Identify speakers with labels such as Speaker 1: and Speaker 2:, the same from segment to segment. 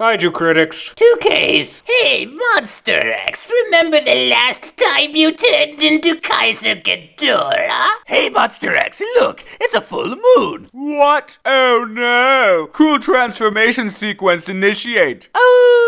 Speaker 1: Kaiju critics.
Speaker 2: Two Ks. Hey, Monster X, remember the last time you turned into Kaiser Ghidorah?
Speaker 3: Hey, Monster X, look, it's a full moon.
Speaker 4: What? Oh no! Cool transformation sequence initiate.
Speaker 3: Oh, oh.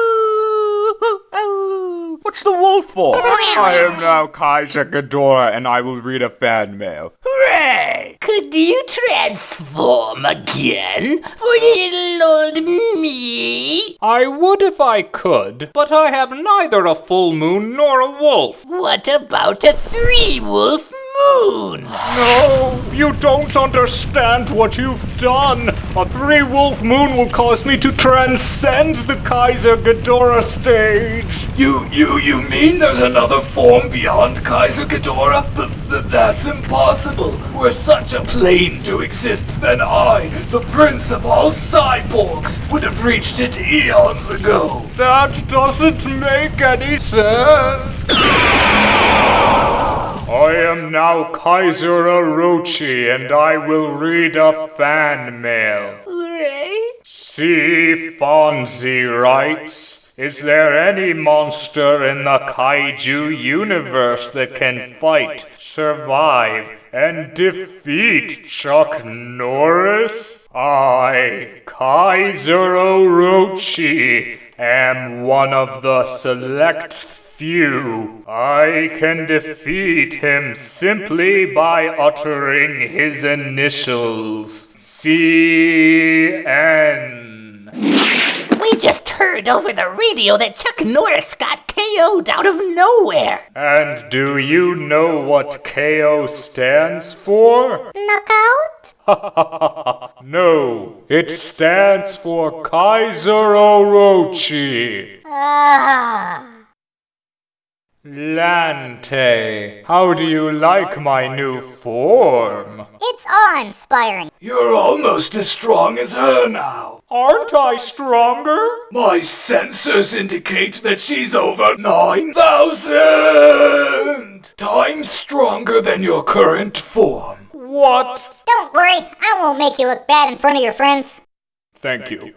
Speaker 4: What's the wolf for? I am now Kaiser Ghidorah, and I will read a fan mail.
Speaker 3: Hooray!
Speaker 2: Could you transform again for little old me?
Speaker 1: I would if I could, but I have neither a full moon nor a wolf.
Speaker 2: What about a three wolf moon?
Speaker 1: No, you don't understand what you've done. A three wolf moon will cause me to transcend the Kaiser Ghidorah stage.
Speaker 5: You, you, you mean there's another form beyond Kaiser Ghidorah? Th- th- that's impossible. Were such a plane to exist, then I, the prince of all cyborgs, would have reached it eons ago.
Speaker 1: That doesn't make any sense. I am now Kaiser Orochi, and I will read a fan mail.
Speaker 2: Hooray!
Speaker 1: C. Fonzie writes, Is there any monster in the kaiju universe that can fight, survive, and defeat Chuck Norris? I, Kaiser Orochi, am one of the select few. I can defeat him simply by uttering his initials. C-N.
Speaker 2: We just heard over the radio that Chuck Norris got KO'd out of nowhere.
Speaker 1: And do you know what KO stands for?
Speaker 2: Knockout?
Speaker 1: no, it stands for Kaiser Orochi.
Speaker 6: Ah.
Speaker 1: Lante, how do you like my new form?
Speaker 6: It's awe-inspiring.
Speaker 5: You're almost as strong as her now.
Speaker 1: Aren't I stronger?
Speaker 5: My sensors indicate that she's over 9,000 times stronger than your current form.
Speaker 1: What?
Speaker 6: Don't worry, I won't make you look bad in front of your friends.
Speaker 1: Thank you.